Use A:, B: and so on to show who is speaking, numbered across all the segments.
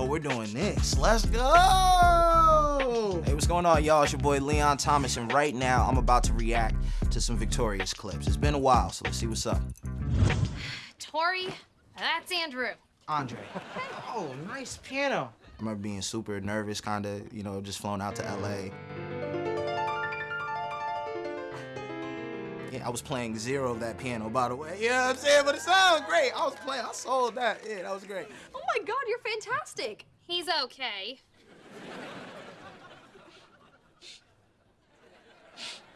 A: Oh, we're doing this. Let's go! Hey, what's going on, y'all? It's your boy Leon Thomas, and right now I'm about to react to some Victorious clips. It's been a while, so let's see what's up.
B: Tori, that's Andrew.
A: Andre.
C: Oh, nice piano.
A: I remember being super nervous, kind of, you know, just flown out to LA. Yeah, I was playing zero of that piano, by the way. You know what I'm saying? But it sounded great. I was playing, I sold that. Yeah, that was great.
B: Oh my god, you're fantastic. He's okay.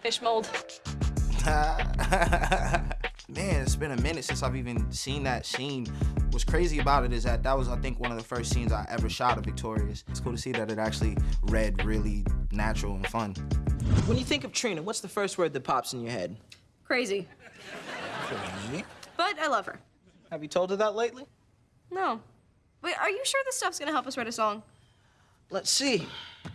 D: Fish mold.
A: Man, it's been a minute since I've even seen that scene. What's crazy about it is that that was, I think, one of the first scenes I ever shot of Victorious. It's cool to see that it actually read really natural and fun.
C: When you think of Trina, what's the first word that pops in your head?
D: Crazy. But I love her.
C: Have you told her that lately?
D: No. Wait, are you sure this stuff's gonna help us write a song?
C: Let's see.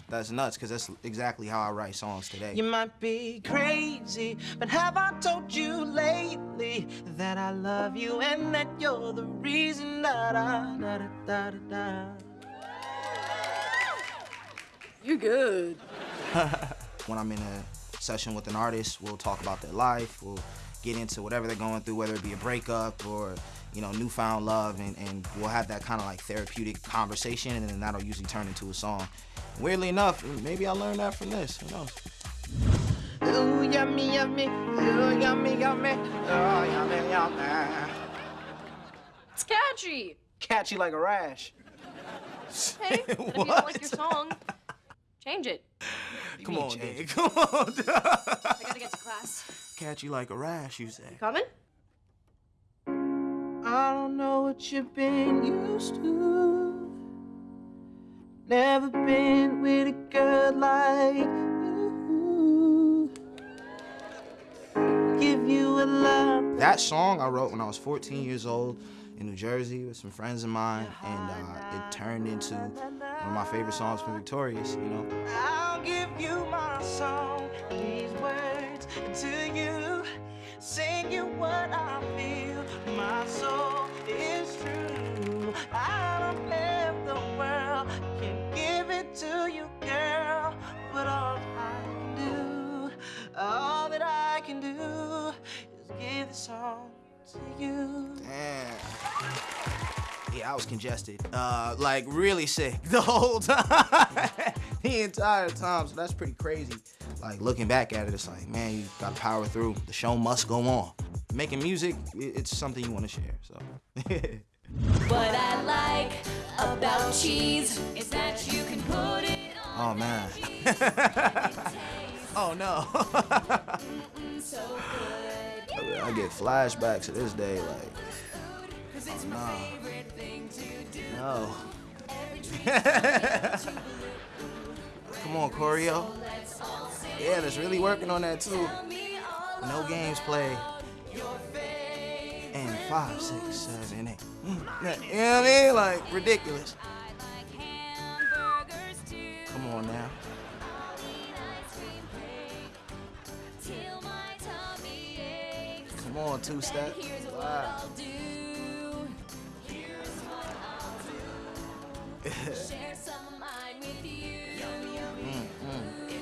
A: That's nuts, because that's exactly how I write songs today.
C: You might be crazy, but have I told you lately that I love you and that you're the reason da da da da da da.
D: You're good.
A: when I'm in a session with an artist, we'll talk about their life, we'll get into whatever they're going through, whether it be a breakup or, you know, newfound love, and, and we'll have that kind of like therapeutic conversation, and then that'll usually turn into a song. Weirdly enough, maybe I learned that from this, who knows?
C: Ooh, yummy, yummy, ooh, yummy, yummy, oh, yummy, yummy.
D: It's catchy.
C: Catchy like a rash.
D: Hey, but if you don't like your song, change it.
A: Come
C: mean
A: on,
C: change
A: Dick, come on.
D: I gotta get to class.
A: Catch you like a rash, you say.
D: Coming?
C: I don't know what you've been used to. Never been with a girl like you. Give you a love.
A: That song I wrote when I was 14 years old in New Jersey with some friends of mine, and uh, it turned into one of my favorite songs from Victorious, you know?
C: I'll give you my song, these words to you. Sing you what I feel. My soul is true. I don't live the world, can give it to you, girl. But all I can do, all that I can do is give the song to you.
A: Damn. Yeah, I was congested. Uh, like really sick the whole time. the entire time. So that's pretty crazy. Like looking back at it, it's like, man, you gotta power through. The show must go on. Making music, it's something you wanna share, so.
E: What I like about cheese is that you can put it on
A: oh man. oh no. I get flashbacks to this day, like,
E: it's
A: Oh,
E: my favorite thing to do.
A: no. Come on, choreo.
E: let's all sing.
A: Yeah, that's really working on that too.
E: Tell me all
A: No games played. And five, six, seven, eight. Mm, You know what I mean? Like, ridiculous.
E: I like hamburgers too.
A: Come on now.
E: I'll eat ice cream cake till my tummy aches.
A: Come on, two step.
E: Then here's what
A: Wow.
E: Share some of mine with you.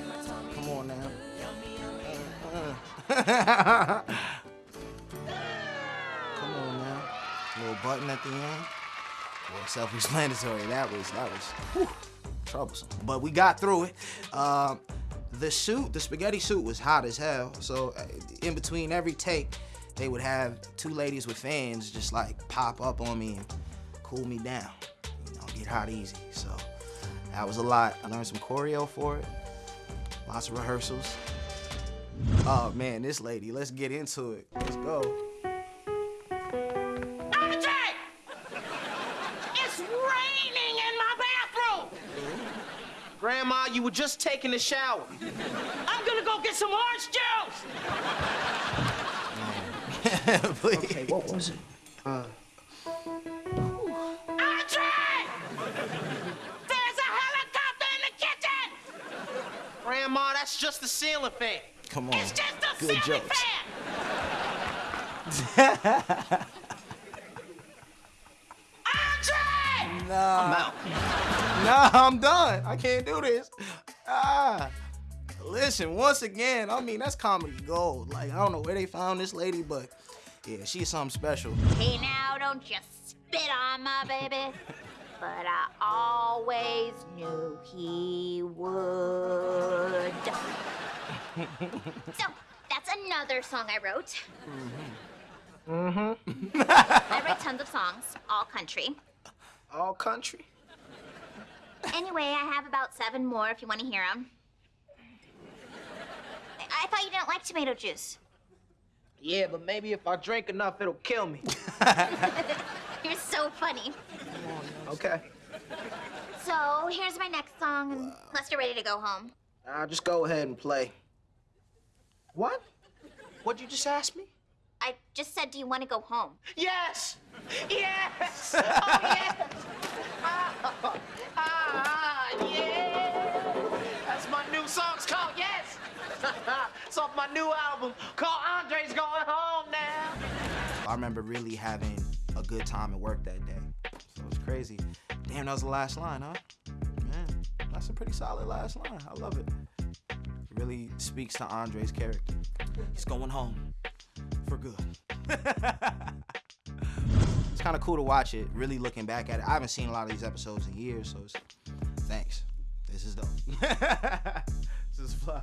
E: My tummy.
A: Come on now. Come on now. Little button at the end. Well, self-explanatory. That was that was whew, troublesome, but we got through it. Um, the suit, the spaghetti suit, was hot as hell. So uh, in between every take, they would have two ladies with fans just like pop up on me and cool me down. You know, get hot easy. So that was a lot. I learned some choreo for it. Lots of rehearsals. Oh man, this lady, let's get into it. Let's go.
C: Andre! It's raining in my bathroom! Grandma, you were just taking a shower. I'm gonna go get some orange juice!
A: Please.
C: Okay, what was it? Uh. That's just the ceiling fan.
A: Come on.
C: It's just a
A: Good
C: ceiling
A: jokes.
C: fan! Andre!
A: Nah.
C: I'm out.
A: Nah, I'm done. I can't do this. Ah. Listen, once again, I mean, that's comedy gold. Like, I don't know where they found this lady, but yeah, she's something special.
F: Hey now, don't you spit on my baby. But I always knew he would. so, that's another song I wrote. Mm-hmm. I write tons of songs, all country.
C: All country.
F: Anyway, I have about seven more if you want to hear them. I thought you didn't like tomato juice.
C: Yeah, but maybe if I drink enough, it'll kill me.
F: You're so funny.
C: Okay.
F: So, here's my next song, unless you're ready to go home.
C: I'll just go ahead and play. What? What'd you just ask me?
F: I just said, do you want to go home?
C: Yes! Yes! Oh, yes! Ah, ah, yeah! That's my new song. It's called Yes! it's off my new album called Andre's Going Home Now.
A: I remember really having a good time at work that day. It was crazy. Damn, that was the last line, huh? Man, that's a pretty solid last line. I love it. Really speaks to Andre's character. He's going home for good. it's kind of cool to watch it, really looking back at it. I haven't seen a lot of these episodes in years, so thanks. This is dope. this is fly.